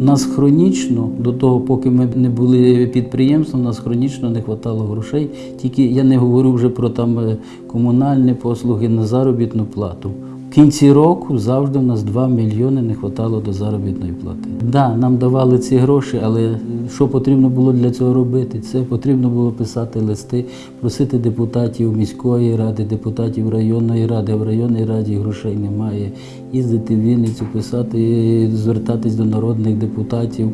Нас хронічно, до того, поки ми не були підприємством, нас хронічно не вистачало грошей. Тільки я не говорю вже про там е, комунальні послуги на заробітну плату. В кінці року завжди в нас 2 мільйони не вистачало до заробітної плати. Да, нам давали ці гроші, але що потрібно було для цього робити? Це потрібно було писати листи, просити депутатів міської ради, депутатів районної ради. В районній раді грошей немає. Їздити в Вінницю, писати, звертатись до народних депутатів.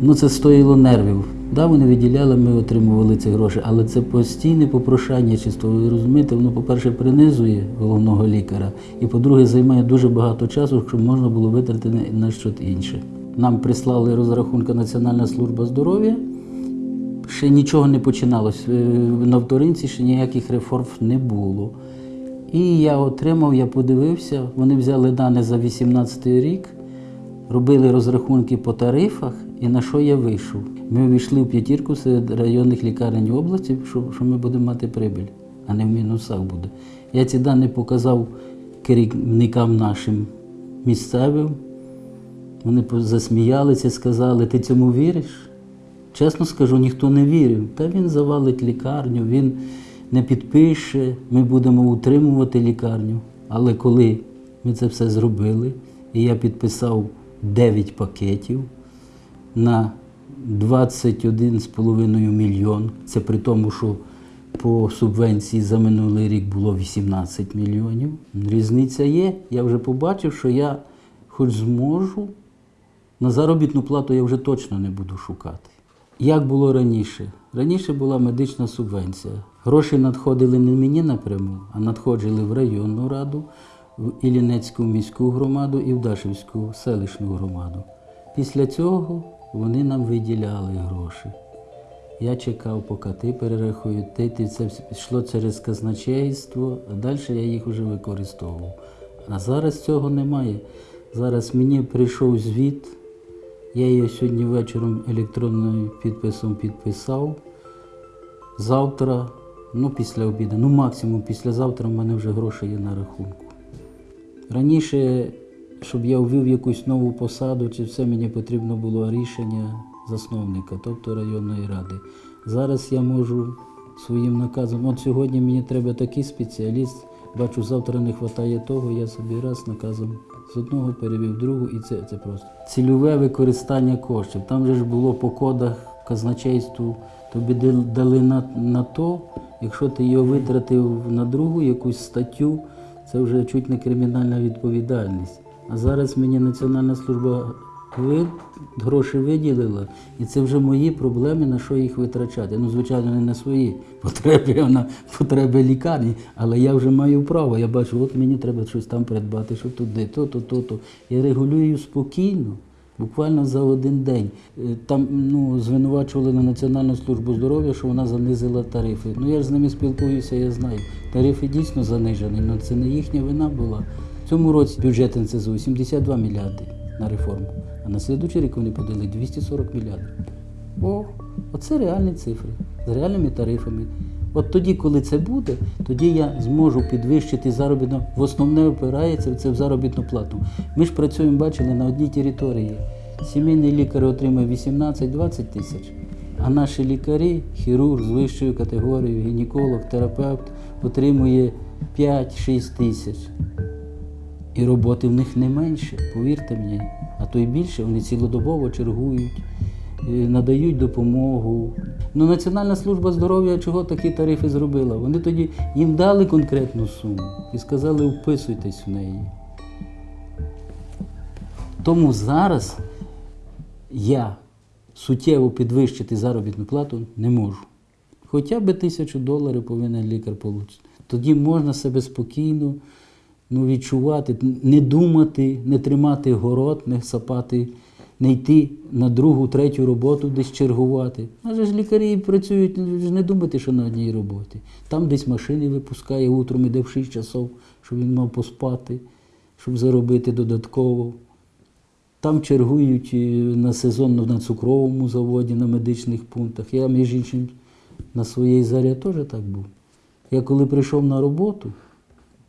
Ну це стоїло нервів. Да, вони виділяли, ми отримували ці гроші, але це постійне попрошання чисто. Ви розумієте, воно, по-перше, принизує головного лікаря, і по-друге, займає дуже багато часу, щоб можна було витратити на- щось інше. Нам прислали розрахунки Національна служба здоров'я. Ще нічого не починалось. Е, На вторинці ще ніяких реформ не було. І я отримав, я подивився, вони взяли дані за 18 рік, робили розрахунки по тарифах, і на що я вийшов. Ми війшли в п'ятірку серед районних лікарень області, що, що ми будемо мати прибіль, а не в мінусах буде. Я ці дані показав керівникам нашим місцевим. Вони засміялися, сказали, ти цьому віриш? Чесно скажу, ніхто не вірив. Та він завалить лікарню, він не підпише, ми будемо утримувати лікарню. Але коли ми це все зробили, і я підписав 9 пакетів на 21,5 мільйон, це при тому, що по субвенції за минулий рік було 18 мільйонів. Різниця є. Я вже побачив, що я хоч зможу на заробітну плату я вже точно не буду шукати. Як було раніше? Раніше була медична субвенція. Гроші надходили не мені напряму, а надходили в районну раду, в Іллінецьку міську громаду і в Дашівську селищну громаду. Після цього вони нам виділяли гроші. Я чекав, поки ти перерахують, ти, це йшло через казначейство, а далі я їх вже використовував. А зараз цього немає. Зараз мені прийшов звіт, я його сьогодні вечором електронним підписом підписав. Завтра, ну після обіду, ну максимум післязавтра в мене вже гроші є на рахунку. Раніше, щоб я ввів якусь нову посаду, чи все мені потрібно було рішення засновника, тобто районної ради. Зараз я можу своїм наказом, от сьогодні мені треба такий спеціаліст, бачу, завтра не вистачає того, я собі раз наказом з одного перевів другу, і це, це просто цільове використання коштів. Там же ж було по кодах казначейству, тобі дали на, на то, якщо ти його витратив на другу якусь статтю, це вже чуть не кримінальна відповідальність. А зараз мені Національна служба ви, гроші виділила, і це вже мої проблеми, на що їх витрачати. Ну, звичайно, не на свої потреби, а на потреби лікарні, але я вже маю право. Я бачу, от мені треба щось там придбати, що туди, то, то, то, то. Я регулюю спокійно. Буквально за один день. Е, Там ну, звинувачували на Національну службу здоров'я, що вона занизила тарифи. Ну я ж з ними спілкуюся, я знаю. Тарифи дійсно занижені, але це не їхня вина була. Цьому році бюджет НСЗУ 72 мільярди на реформу, а на слідуючий рік вони подали 240 мільярдів. О, оце реальні цифри з реальними тарифами. От тоді, коли це буде, тоді я зможу підвищити заробітну. В основне опирається це в заробітну плату. Ми ж працюємо, бачили, на одній території. Сімейний лікар отримує 18-20 тисяч, а наші лікарі, хірург з вищою категорією, гінеколог, терапевт, отримує 5-6 тисяч. І роботи в них не менше, повірте мені. А то й більше, вони цілодобово чергують, е, надають допомогу. Ну, Національна служба здоров'я чого такі тарифи зробила? Вони тоді їм дали конкретну суму і сказали, вписуйтесь в неї. Тому зараз я суттєво підвищити заробітну плату не можу. Хоча б тисячу доларів повинен лікар отримати. Тоді можна себе спокійно ну, відчувати, не думати, не тримати город, не сапати, не йти на другу, третю роботу, десь чергувати. Адже ж лікарі працюють, не думайте, що на одній роботі. Там десь машини випускає утром, іде в 6 часов, щоб він мав поспати, щоб заробити додатково. Там чергують е, на сезонно на цукровому заводі, на медичних пунктах. Я, між іншим, на своїй зарі теж так був. Я коли прийшов на роботу,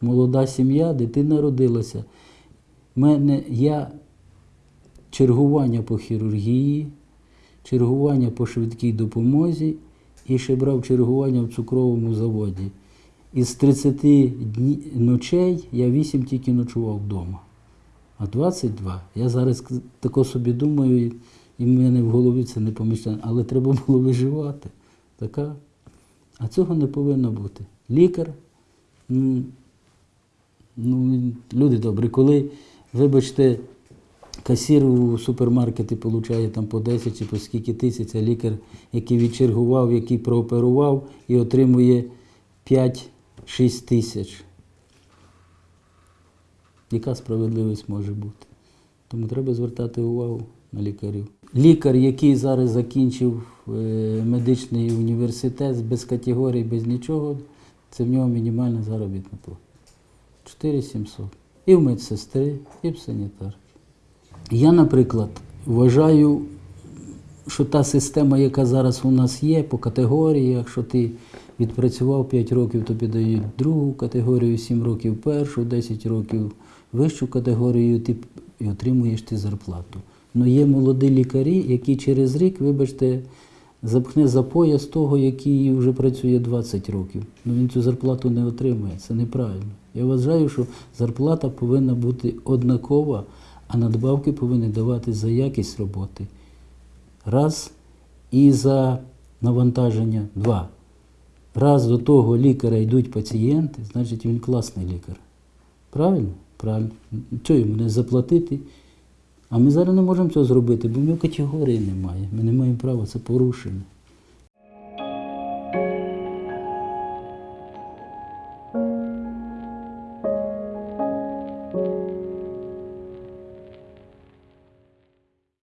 молода сім'я, дитина родилася. У Мене, я чергування по хірургії, чергування по швидкій допомозі і ще брав чергування в цукровому заводі. Із 30 дні, ночей я 8 тільки ночував вдома. А 22. Я зараз тако собі думаю, і- в мене в голові це не поміщає. Але треба було виживати. Така. А цього не повинно бути. Лікар, ну, люди добрі, коли, вибачте, касір у супермаркеті отримує там по 10 чи по скільки тисяч, а лікар, який відчергував, який прооперував і отримує 5-6 тисяч. Яка справедливість може бути? Тому треба звертати увагу на лікарів. Лікар, який зараз закінчив е, медичний університет без категорій, без нічого, це в нього мінімальна заробітна плата. 4700. І в медсестри, і в санітарки. Я, наприклад, вважаю, що та система, яка зараз у нас є по категоріях, що ти відпрацював 5 років, тобі дають другу категорію, 7 років першу, 10 років вищу категорію, ти і отримуєш ти зарплату. Ну є молоді лікарі, які через рік, вибачте, запхне за пояс того, який вже працює 20 років. Ну він цю зарплату не отримує. Це неправильно. Я вважаю, що зарплата повинна бути однакова, а надбавки повинні давати за якість роботи. Раз. І за навантаження два. Раз до того лікаря йдуть пацієнти, значить він класний лікар. Правильно? Правильно. Чого йому не заплатити? А ми зараз не можемо цього зробити, бо в нього категорії немає. Ми не маємо права, це порушення.